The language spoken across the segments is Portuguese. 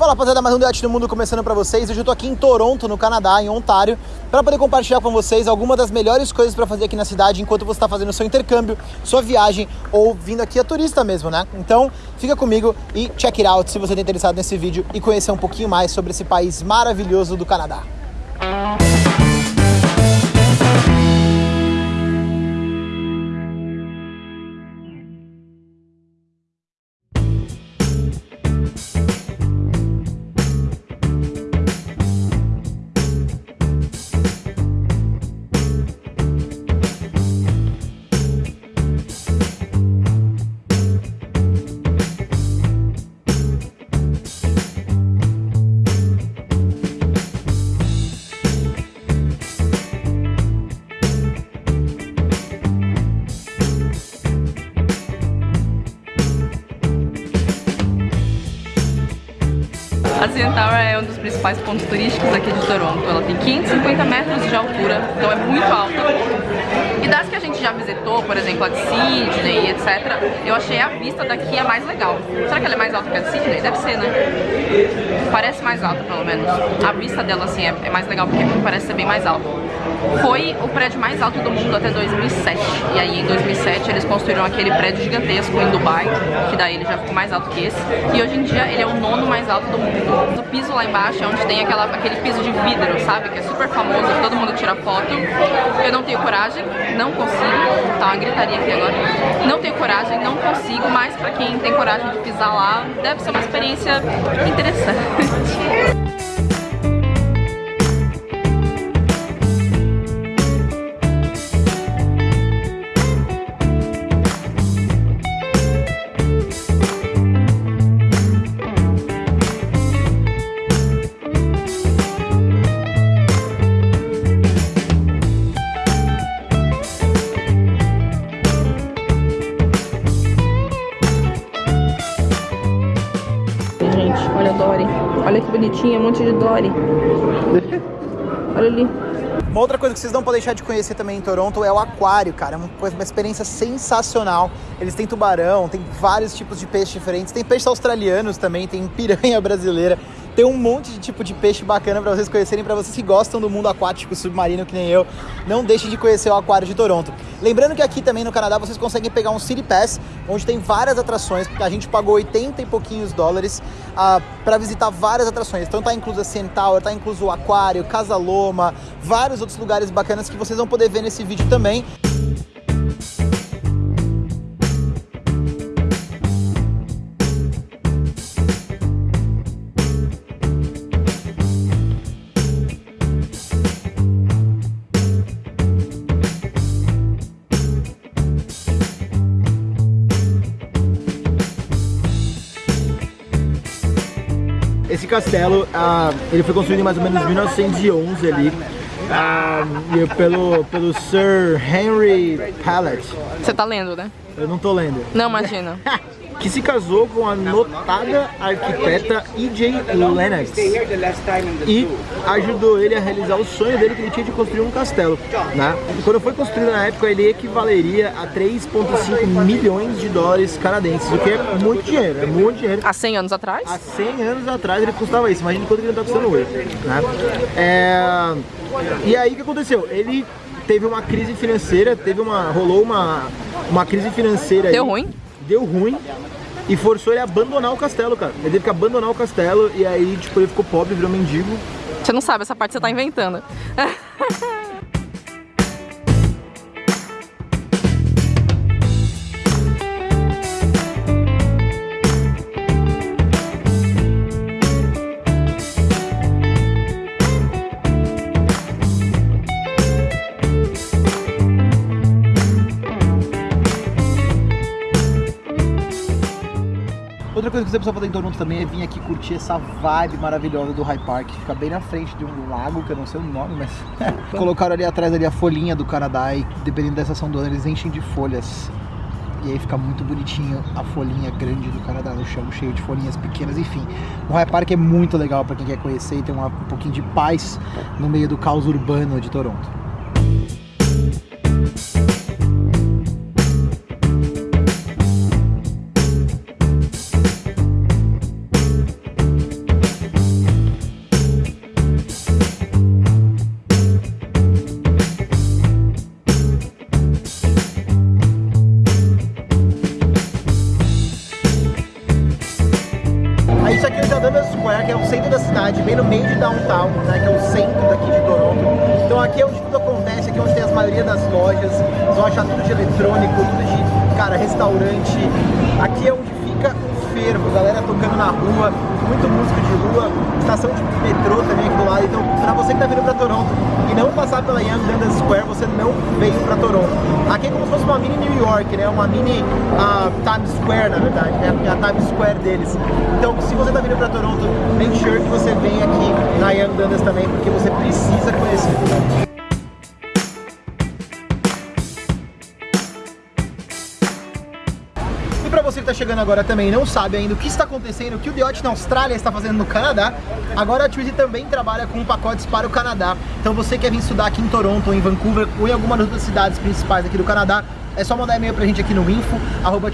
Fala rapaziada, mais um Debate do Mundo começando pra vocês. Hoje eu tô aqui em Toronto, no Canadá, em Ontário, para poder compartilhar com vocês algumas das melhores coisas para fazer aqui na cidade enquanto você está fazendo seu intercâmbio, sua viagem ou vindo aqui a turista mesmo, né? Então, fica comigo e check it out se você está interessado nesse vídeo e conhecer um pouquinho mais sobre esse país maravilhoso do Canadá. A Tower é um dos principais pontos turísticos aqui de Toronto. Ela tem 550 metros de altura, então é muito alta. E gente já visitou, por exemplo, a de Sydney, etc., eu achei a vista daqui a mais legal. Será que ela é mais alta que a de Sydney? Deve ser, né? Parece mais alta, pelo menos. A vista dela, assim, é, é mais legal porque parece ser bem mais alta. Foi o prédio mais alto do mundo até 2007. E aí, em 2007, eles construíram aquele prédio gigantesco em Dubai, que daí ele já ficou mais alto que esse. E hoje em dia, ele é o nono mais alto do mundo. O piso lá embaixo é onde tem aquela, aquele piso de vidro, sabe? Que é super famoso, todo mundo tira foto. Eu não tenho coragem, não consigo. Tá uma gritaria aqui agora. Não tenho coragem, não consigo, mas pra quem tem coragem de pisar lá, deve ser uma experiência interessante. Dory. Olha que bonitinha, um monte de Dory. Olha ali. Uma outra coisa que vocês não podem deixar de conhecer também em Toronto é o aquário, cara. É uma, uma experiência sensacional. Eles têm tubarão, tem vários tipos de peixes diferentes. Tem peixes australianos também, tem piranha brasileira. Tem um monte de tipo de peixe bacana para vocês conhecerem, para vocês que gostam do mundo aquático submarino que nem eu. Não deixem de conhecer o aquário de Toronto. Lembrando que aqui também no Canadá vocês conseguem pegar um City Pass, onde tem várias atrações, a gente pagou 80 e pouquinhos dólares uh, para visitar várias atrações. Então tá incluso a Tower, tá incluso o aquário, Casa Loma, vários outros lugares bacanas que vocês vão poder ver nesse vídeo também. Castelo, ah, ele foi construído em mais ou menos 1911 ali, ah, pelo, pelo Sir Henry Pallet. Você tá lendo, né? Eu não tô lendo. Não, imagina. que se casou com a notada arquiteta E.J. Lennox e ajudou ele a realizar o sonho dele que ele tinha de construir um castelo. Né? Quando foi construído na época, ele equivaleria a 3,5 milhões de dólares canadenses, o que é muito dinheiro, é muito dinheiro. Há 100 anos atrás? Há 100 anos atrás ele custava isso, imagina quanto ele está custando hoje. Né? É... E aí o que aconteceu? Ele teve uma crise financeira, teve uma, rolou uma, uma crise financeira. Deu aí, ruim? Deu ruim e forçou ele a abandonar o castelo, cara. Ele teve que abandonar o castelo e aí, tipo, ele ficou pobre, virou mendigo. Você não sabe, essa parte você tá inventando. Outra coisa que você precisa fazer em Toronto também é vir aqui curtir essa vibe maravilhosa do High Park. Fica bem na frente de um lago, que eu não sei o nome, mas... Colocaram ali atrás ali a folhinha do Canadá e dependendo da estação do ano eles enchem de folhas. E aí fica muito bonitinho a folhinha grande do Canadá no chão, cheio de folhinhas pequenas, enfim. O High Park é muito legal para quem quer conhecer e ter um pouquinho de paz no meio do caos urbano de Toronto. Square, que é o centro da cidade, bem no meio de downtown, né, que é o centro daqui de Toronto. Então aqui é onde tudo acontece, aqui é onde tem a maioria das lojas, vocês vão achar tudo de eletrônico, tudo de, cara, restaurante. Aqui é onde fervo, galera tocando na rua, muito músico de rua, estação de metrô também aqui do lado. Então, pra você que tá vindo pra Toronto e não passar pela Young Dundas Square, você não veio pra Toronto. Aqui é como se fosse uma mini New York, né? Uma mini uh, Times Square, na verdade, né? A Times Square deles. Então, se você tá vindo pra Toronto, make sure que você venha aqui na Young Dundas também, porque você precisa conhecer. E para você que está chegando agora também e não sabe ainda o que está acontecendo, o que o The na Austrália está fazendo no Canadá, agora a Twizy também trabalha com pacotes para o Canadá. Então você quer vir estudar aqui em Toronto, ou em Vancouver, ou em alguma das outras cidades principais aqui do Canadá, é só mandar e-mail pra gente aqui no info, arroba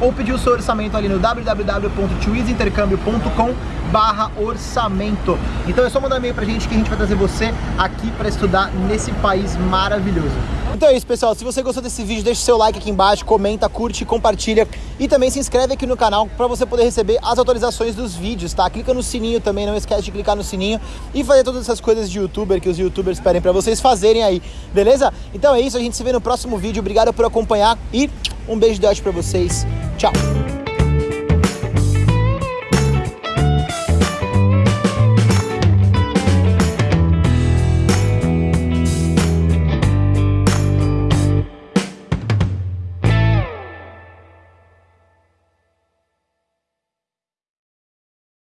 ou pedir o seu orçamento ali no www.twizintercâmbio.com barra orçamento. Então é só mandar e-mail pra gente que a gente vai trazer você aqui para estudar nesse país maravilhoso. Então é isso, pessoal. Se você gostou desse vídeo, deixa o seu like aqui embaixo, comenta, curte, compartilha e também se inscreve aqui no canal para você poder receber as atualizações dos vídeos, tá? Clica no sininho também, não esquece de clicar no sininho e fazer todas essas coisas de youtuber que os youtubers pedem para vocês fazerem aí, beleza? Então é isso, a gente se vê no próximo vídeo. Obrigado por acompanhar e um beijo de ódio para vocês. Tchau!